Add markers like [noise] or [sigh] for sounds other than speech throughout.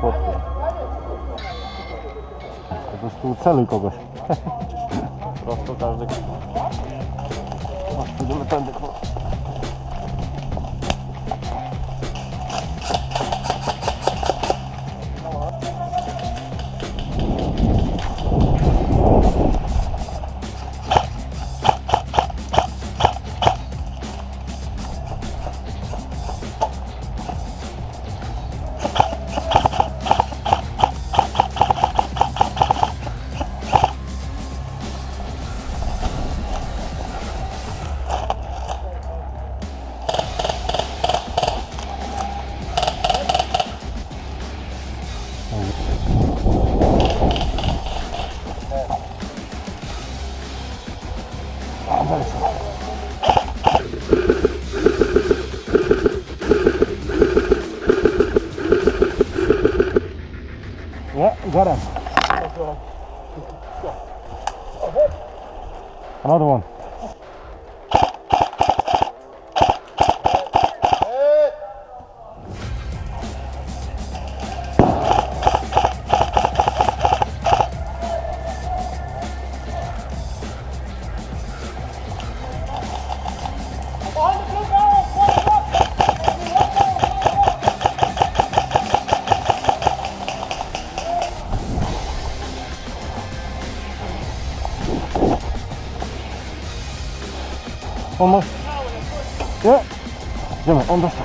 chłopcy. Po prostu celuj kogoś. Prosto każdy. Idziemy tędy. kurwa. Got him. Another one. あんまえ？でもあんした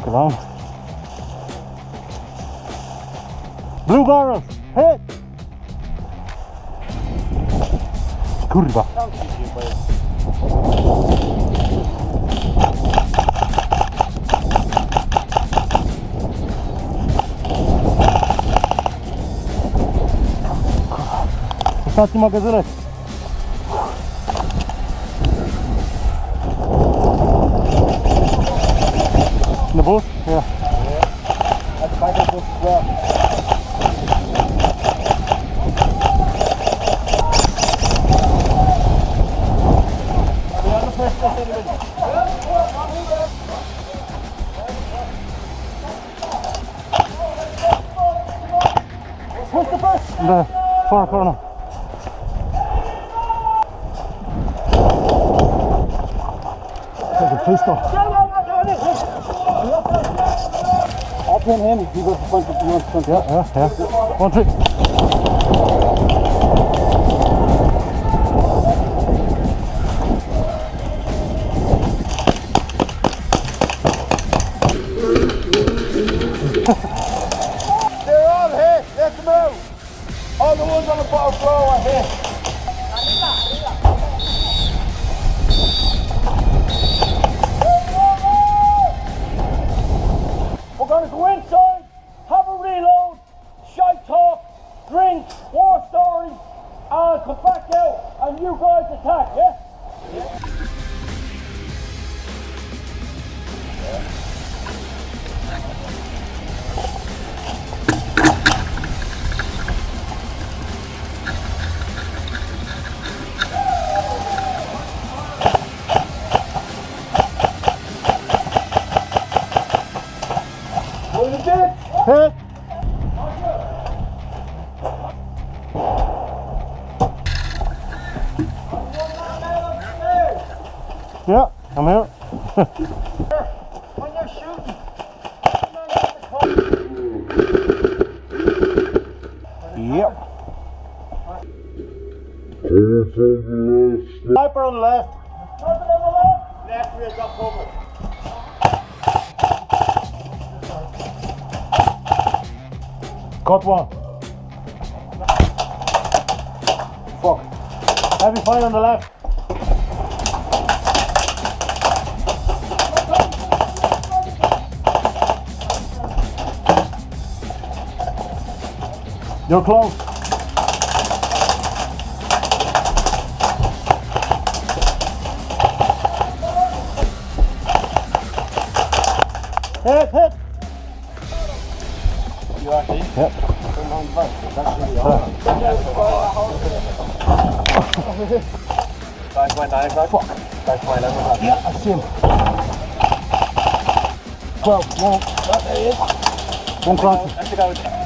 lo que vamos. Blue barrels, hit! Kurwa. Ostatni mogę zlecić. The bush? Yeah. That's my business as well. The far corner. Take a pistol. abhören hin. Ja, ja, ja. One trick. Hit. Yeah, I'm out. when you're shooting, Yep. Sniper on the left. Sniper on the left. Left rear, drop over. Got one. Fuck. Heavy fire on the left. You're close. Hit, hit. Yep. Dive my dive, dive. Fuck. Dive my dive. Yeah, I see him. Well, well, there he is. One crank. That's the guy with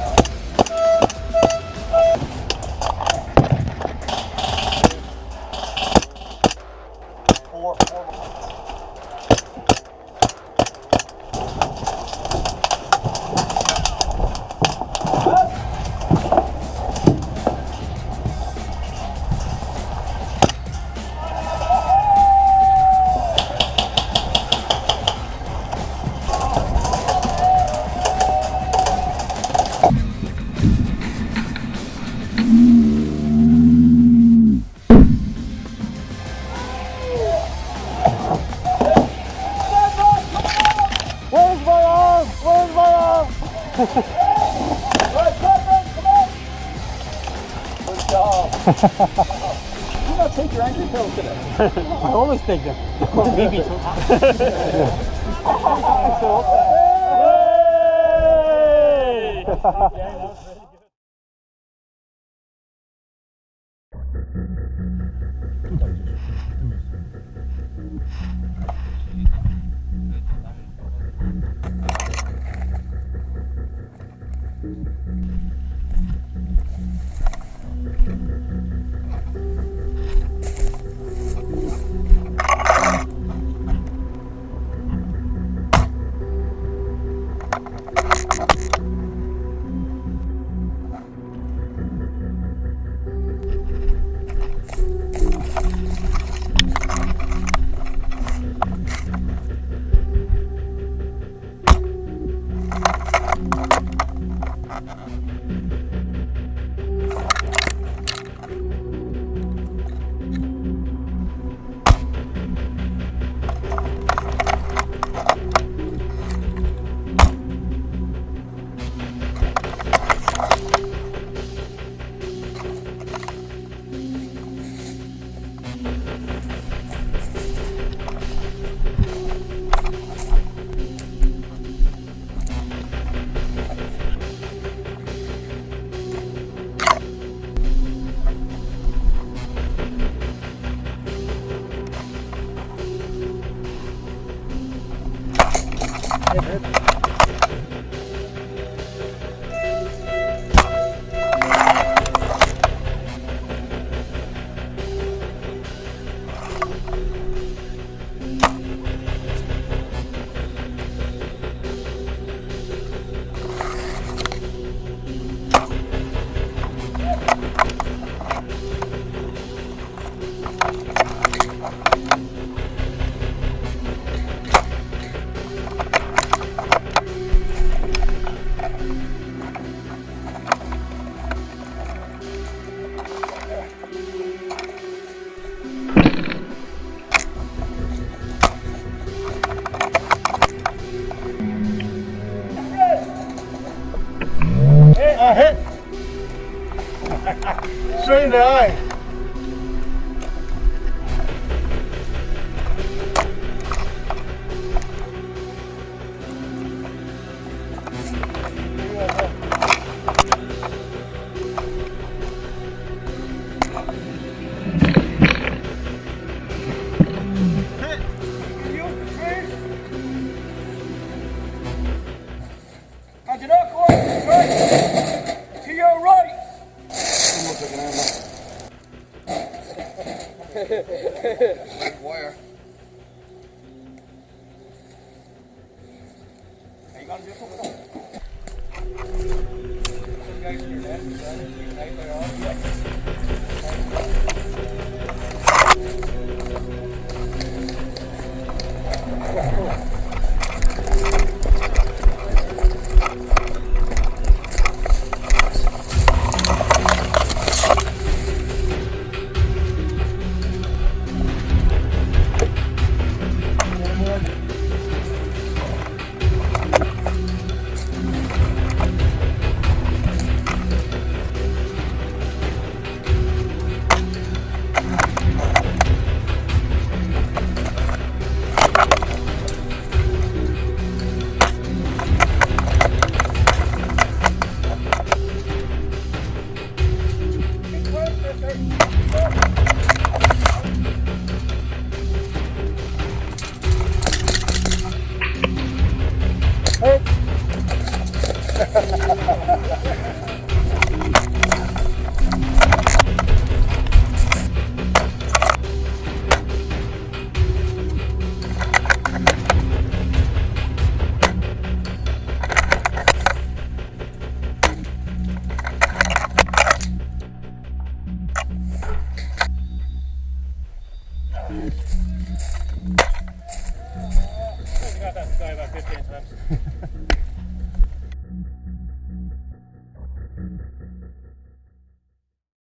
you not take your ankle pills today? I always take them. Maybe [laughs] I to the right. Your right. Wire. [laughs]